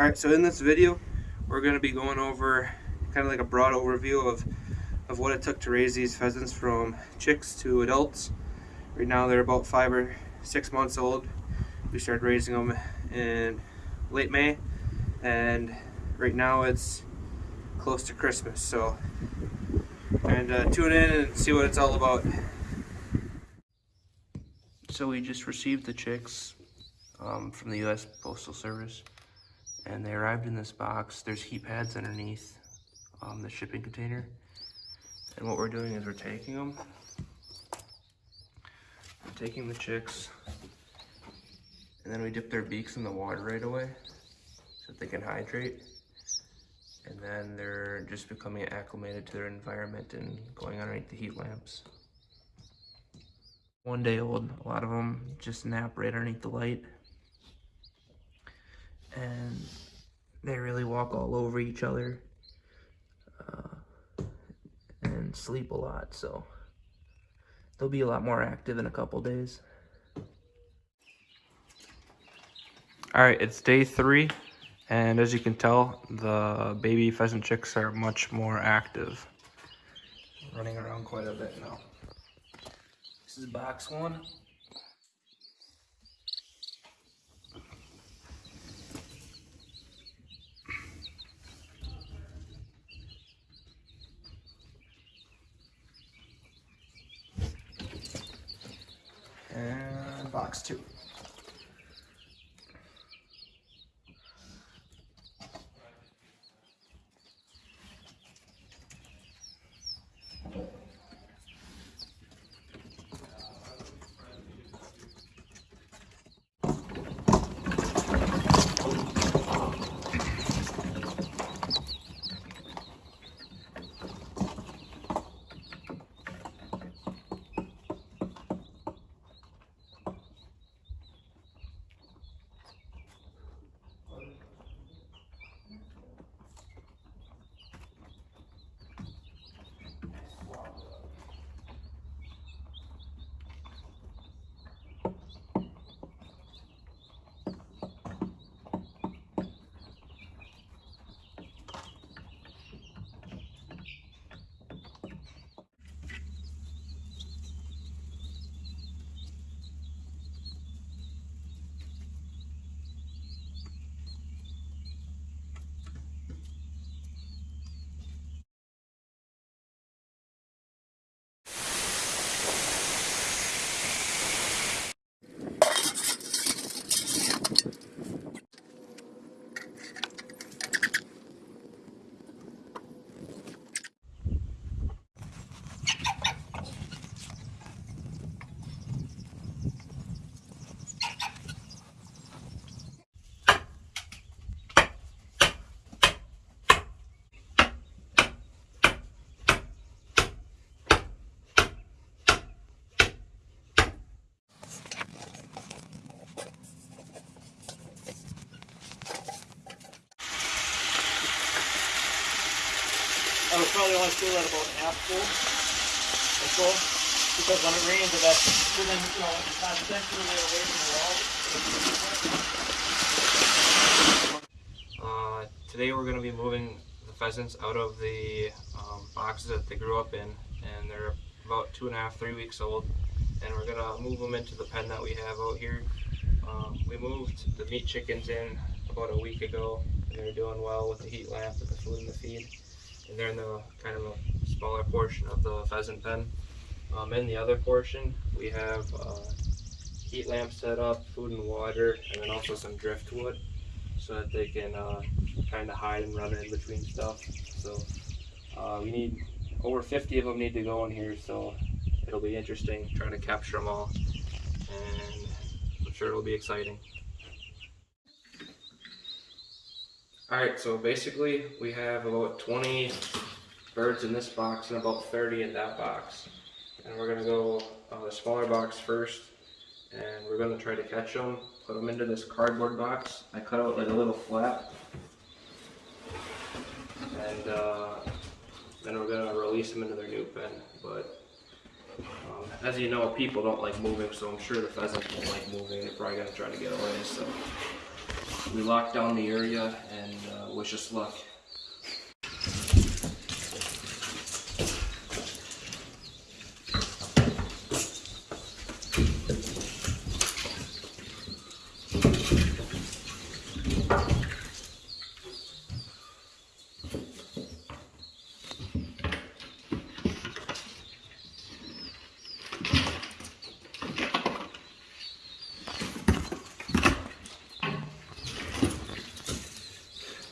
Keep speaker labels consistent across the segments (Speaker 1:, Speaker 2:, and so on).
Speaker 1: Alright, so in this video, we're going to be going over kind of like a broad overview of, of what it took to raise these pheasants from chicks to adults. Right now they're about five or six months old. We started raising them in late May and right now it's close to Christmas. So, and uh, tune in and see what it's all about. So we just received the chicks um, from the U.S. Postal Service and they arrived in this box. There's heat pads underneath um, the shipping container. And what we're doing is we're taking them, we're taking the chicks, and then we dip their beaks in the water right away so that they can hydrate. And then they're just becoming acclimated to their environment and going underneath the heat lamps. One day old, a lot of them just nap right underneath the light and they really walk all over each other uh, and sleep a lot so they'll be a lot more active in a couple days. All right it's day three and as you can tell the baby pheasant chicks are much more active. Running around quite a bit now. This is box one and box two. Probably only fill that about half full or so. Because when it rains, if that's within, you know, it's not centrally away from the wall. Uh, today we're going to be moving the pheasants out of the um, boxes that they grew up in. And they're about two and a half, three weeks old. And we're going to move them into the pen that we have out here. Um, we moved the meat chickens in about a week ago. And they're doing well with the heat lamp, with the food and the feed and they're in the kind of a smaller portion of the pheasant pen. Um, in the other portion, we have uh, heat lamp set up, food and water, and then also some driftwood so that they can uh, kind of hide and run in between stuff. So uh, we need over 50 of them need to go in here, so it'll be interesting trying to capture them all, and I'm sure it'll be exciting. Alright, so basically we have about 20 birds in this box and about 30 in that box. And we're going to go uh, the smaller box first and we're going to try to catch them, put them into this cardboard box. I cut out like a little flap and uh, then we're going to release them into their new pen. But um, as you know, people don't like moving, so I'm sure the pheasants won't like moving. They're probably going to try to get away. So we lock down the area and uh, wish us luck.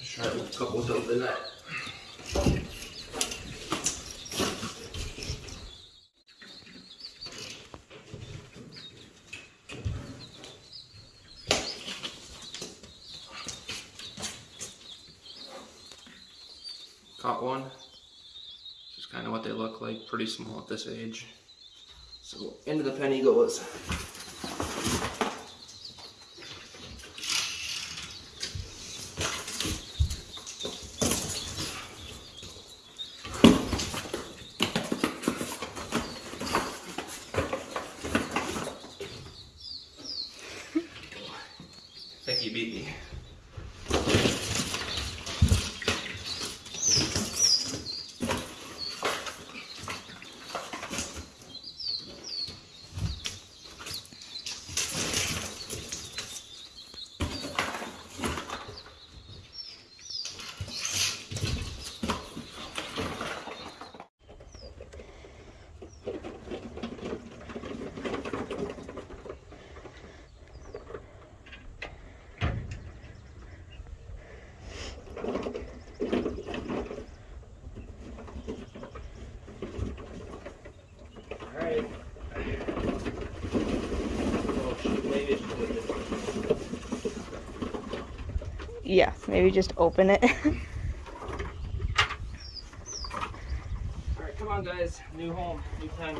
Speaker 1: Just try a couple to open that. Caught one. Just kind of what they look like, pretty small at this age. So into the penny goes.
Speaker 2: Yeah, maybe just open it.
Speaker 1: Alright, come on guys. New home, new pen.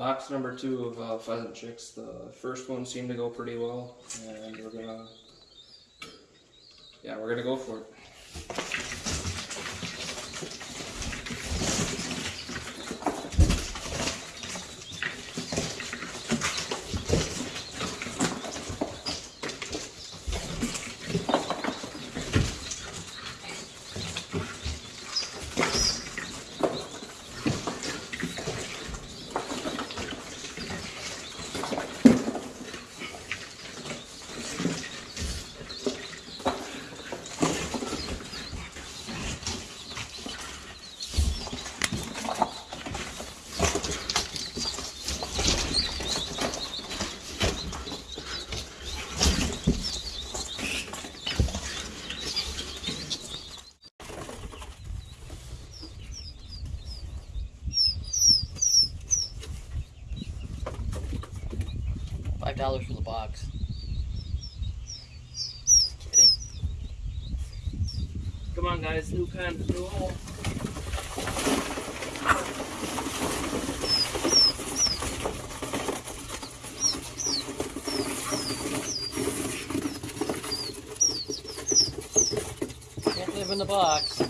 Speaker 1: Box number two of uh, pheasant chicks. The first one seemed to go pretty well, and we're gonna. Yeah, we're gonna go for it.
Speaker 3: Five dollars for the box. Kidding.
Speaker 1: Come on, guys. New pen, new hole.
Speaker 3: Can't live in the box.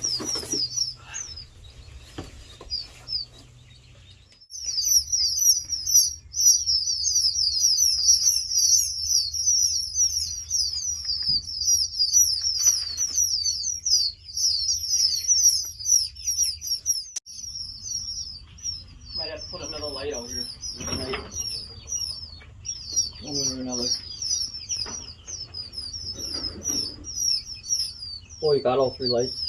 Speaker 3: we got all three lights.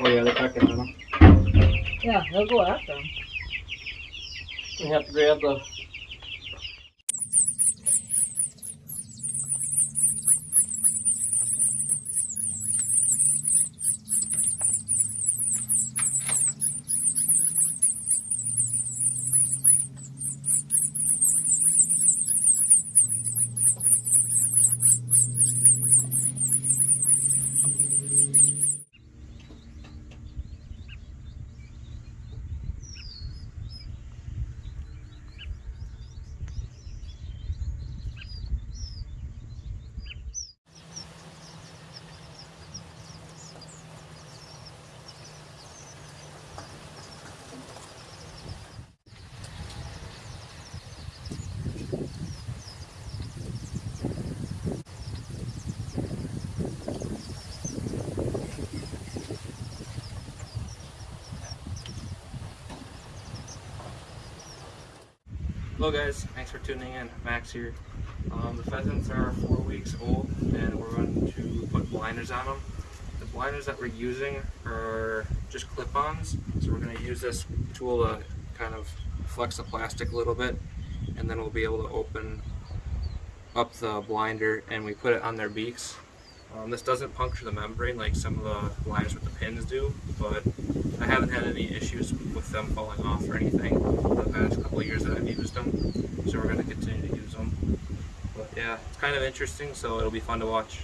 Speaker 1: Oh yeah, they're packing them.
Speaker 4: Yeah, they'll go after them.
Speaker 3: We have to grab the
Speaker 1: Hello guys, thanks for tuning in. Max here. Um, the pheasants are four weeks old and we're going to put blinders on them. The blinders that we're using are just clip-ons, so we're going to use this tool to kind of flex the plastic a little bit and then we'll be able to open up the blinder and we put it on their beaks. Um, this doesn't puncture the membrane like some of the blinders with the pins do, but I haven't had any issues with them falling off or anything the past couple years that I've used them. So we're going to continue to use them. But yeah, it's kind of interesting, so it'll be fun to watch.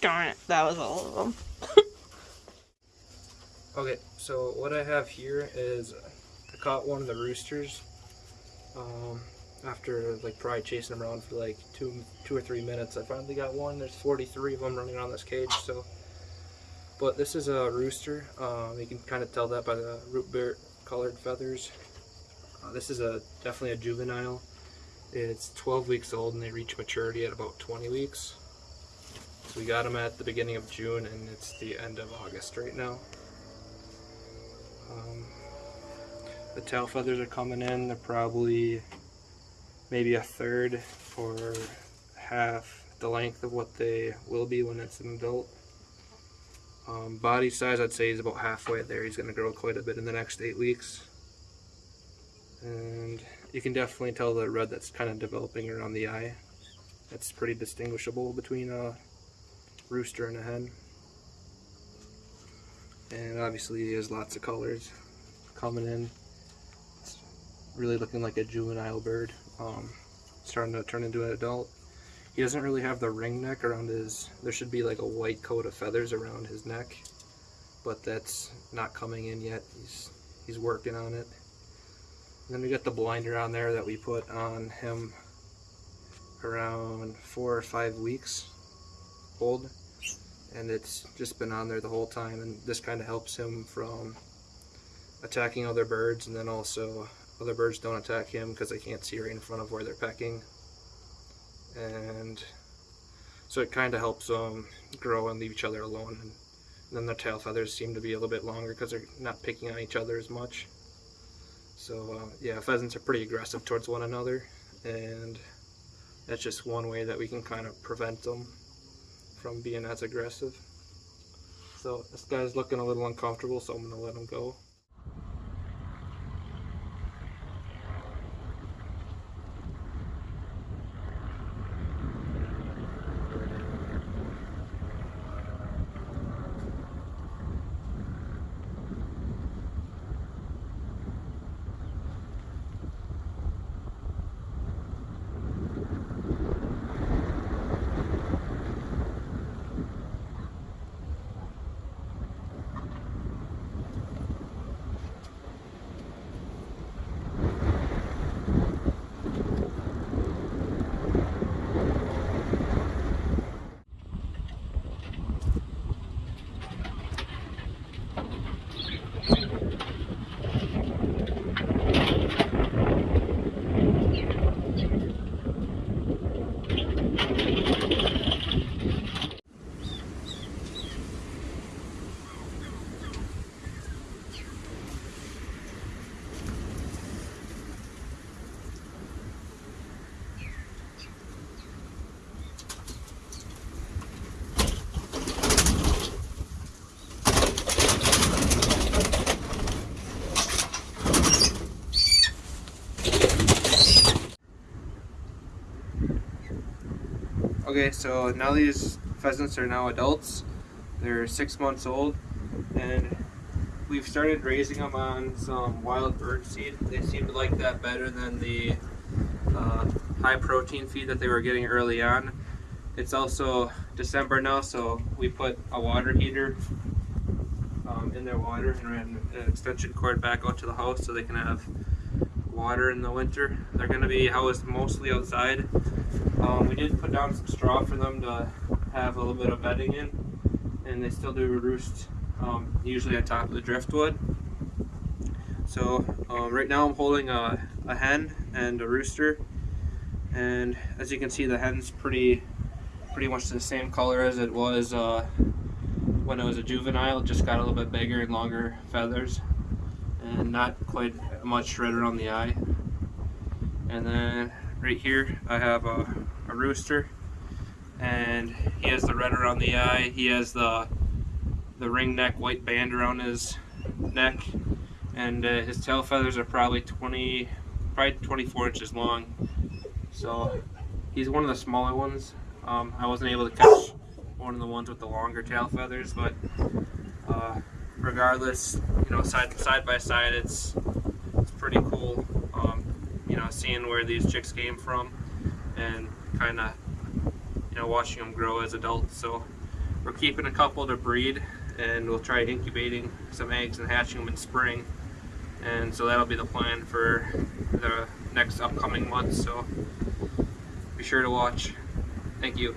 Speaker 2: Darn it, that was all of them.
Speaker 1: Okay, so what I have here is I caught one of the roosters Um, after like probably chasing them around for like two, two or three minutes, I finally got one. There's 43 of them running around this cage. So, but this is a rooster. Um, you can kind of tell that by the root beer colored feathers. Uh, this is a definitely a juvenile. It's 12 weeks old and they reach maturity at about 20 weeks. We got them at the beginning of June and it's the end of August right now. Um, the tail feathers are coming in. They're probably maybe a third or half the length of what they will be when it's an adult. Um, body size, I'd say he's about halfway there. He's going to grow quite a bit in the next eight weeks. And you can definitely tell the red that's kind of developing around the eye. That's pretty distinguishable between a rooster and a hen. And obviously he has lots of colors coming in. It's really looking like a juvenile bird. Um, starting to turn into an adult. He doesn't really have the ring neck around his, there should be like a white coat of feathers around his neck, but that's not coming in yet. He's, he's working on it. And then we got the blinder on there that we put on him around four or five weeks And it's just been on there the whole time and this kind of helps him from attacking other birds and then also other birds don't attack him because they can't see right in front of where they're pecking. And so it kind of helps them grow and leave each other alone. And then their tail feathers seem to be a little bit longer because they're not picking on each other as much. So uh, yeah, pheasants are pretty aggressive towards one another, and that's just one way that we can kind of prevent them from being as aggressive. So this guy's looking a little uncomfortable, so I'm gonna let him go. Okay, so now these pheasants are now adults. They're six months old, and we've started raising them on some wild bird seed. They seem to like that better than the uh, high protein feed that they were getting early on. It's also December now, so we put a water heater um, in their water and ran an extension cord back out to the house so they can have water in the winter. They're going to be housed mostly outside. Um, we did put down some straw for them to have a little bit of bedding in, and they still do roost um, usually on top of the driftwood. So um, right now I'm holding a, a hen and a rooster, and as you can see the hen's pretty pretty much the same color as it was uh, when it was a juvenile, just got a little bit bigger and longer feathers and not quite much red around the eye. And then right here I have a rooster and he has the red around the eye. He has the the ring neck white band around his neck and uh, his tail feathers are probably 20 probably 24 inches long. So he's one of the smaller ones. Um, I wasn't able to catch one of the ones with the longer tail feathers but uh, regardless you know side side by side it's it's pretty cool um, you know seeing where these chicks came from and kind of you know watching them grow as adults so we're keeping a couple to breed and we'll try incubating some eggs and hatching them in spring and so that'll be the plan for the next upcoming months. So be sure to watch. Thank you.